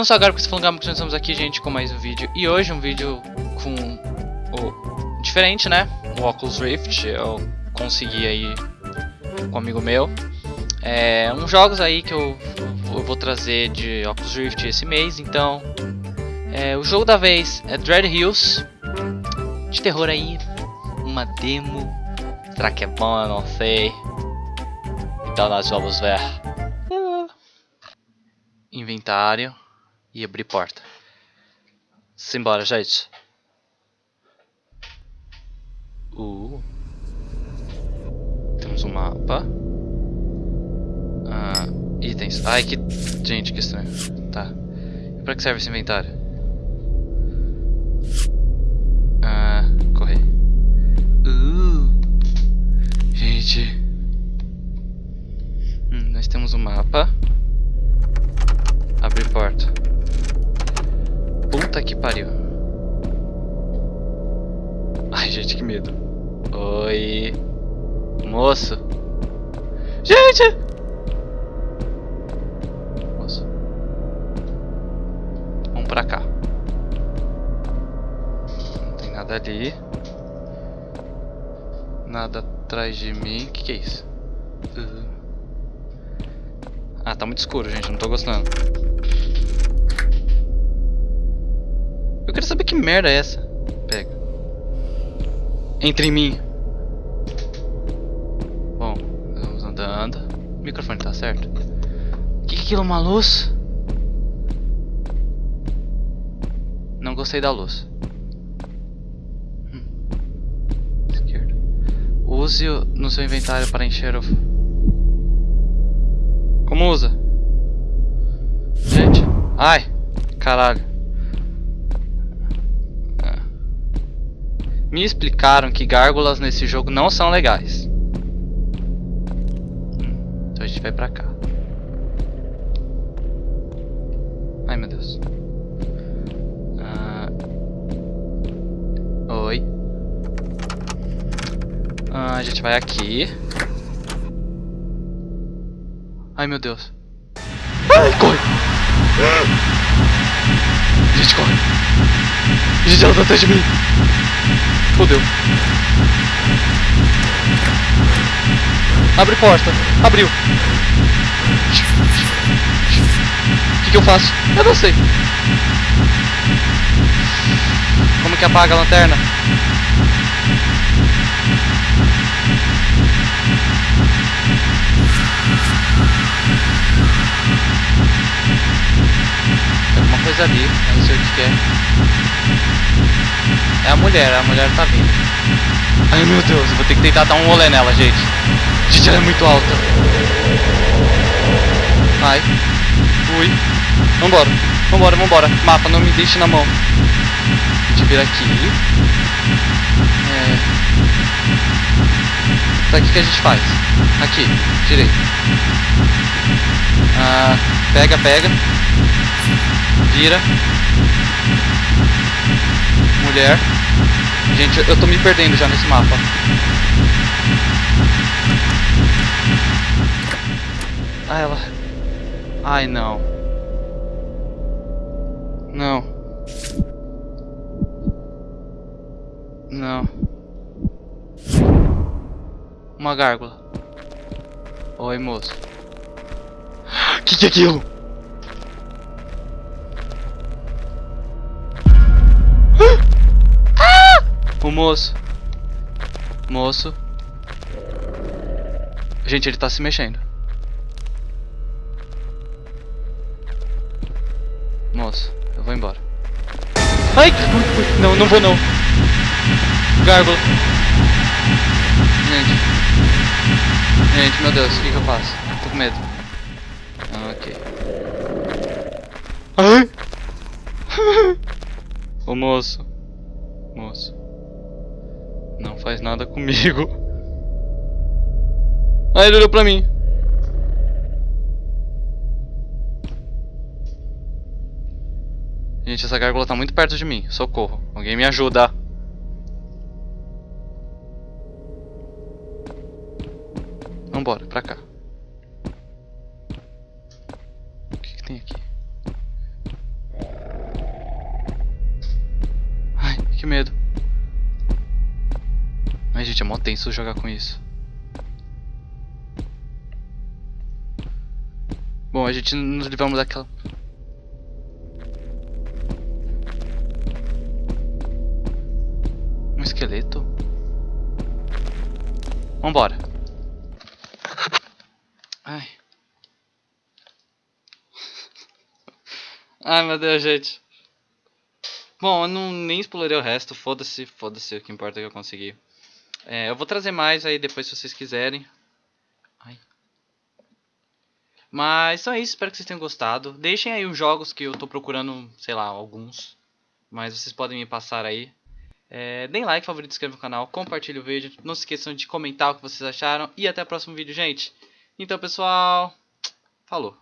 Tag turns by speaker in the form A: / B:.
A: Não só agora você falando que nós estamos aqui, gente, com mais um vídeo. E hoje um vídeo com o diferente, né? O Oculus Rift. Eu consegui aí com um amigo meu. É, uns jogos aí que eu, eu vou trazer de Oculus Rift esse mês. Então, é, o jogo da vez é Dread Hills. De terror aí. Uma demo. Será que é bom? Eu não sei. Então nós vamos ver. Inventário e abrir porta. Simbora, gente. Uh. Temos um mapa. Ah, itens. Ai, que... Gente, que estranho. Tá. E pra que serve esse inventário? Ah, correr. Uh. Gente. Hum, nós temos um mapa. Abrir porta. Puta que pariu. Ai, gente, que medo. Oi. Moço. Gente! Moço. Vamos pra cá. Não tem nada ali. Nada atrás de mim. O que, que é isso? Uh. Ah, tá muito escuro, gente. Não tô gostando. Merda é essa. Pega. Entre em mim. Bom, vamos andando. O microfone tá certo? O que, que é aquilo? Uma luz? Não gostei da luz. Hum. Esquerda. Use no seu inventário para encher o... Como usa? Gente. Ai. Caralho. Me explicaram que gárgulas nesse jogo não são legais. Então a gente vai pra cá. Ai meu Deus. Ah... Oi. Ah, a gente vai aqui. Ai meu Deus. Ai, corre! Gente, corre! Gente, ela tá atrás de mim! Fudeu. Abre porta. Abriu. O que, que eu faço? Eu não sei. Como que apaga a lanterna? Tem alguma coisa ali, não sei o que é. É a mulher, a mulher tá vindo. Ai meu Deus, eu vou ter que tentar dar um rolê nela, gente. Gente, ela é muito alta. Ai. Ui. Vambora. Vambora, vambora. Mapa, não me deixe na mão. A gente vira aqui. É. Tá, o que, que a gente faz? Aqui, direito. Ah, pega, pega. Vira mulher. Gente, eu tô me perdendo já nesse mapa. Ah, ela... Ai, não. Não. Não. Uma gárgula. Oi, moço. Que que é aquilo? O moço. Moço. Gente, ele tá se mexendo. Moço, eu vou embora. Ai! Não, não vou não. Gárgula. Gente. Gente, meu Deus, o que, que eu faço? Tô com medo. Ah, ok. Ai! o moço. Moço faz nada comigo. Aí ele olhou pra mim. Gente, essa gárgula tá muito perto de mim. Socorro. Alguém me ajuda. Vambora, pra cá. O que, que tem aqui? Ai, que medo. Ai, gente, é mó tenso jogar com isso. Bom, a gente nos livramos daquela... Um esqueleto? Vambora. Ai. Ai, meu Deus, gente. Bom, eu não, nem explorei o resto. Foda-se, foda-se. O que importa é que eu consegui. É, eu vou trazer mais aí depois se vocês quiserem. Ai. Mas então é isso, espero que vocês tenham gostado. Deixem aí os jogos que eu tô procurando, sei lá, alguns. Mas vocês podem me passar aí. É, deem like, favorito, inscreva no canal, compartilhe o vídeo. Não se esqueçam de comentar o que vocês acharam. E até o próximo vídeo, gente. Então, pessoal, falou.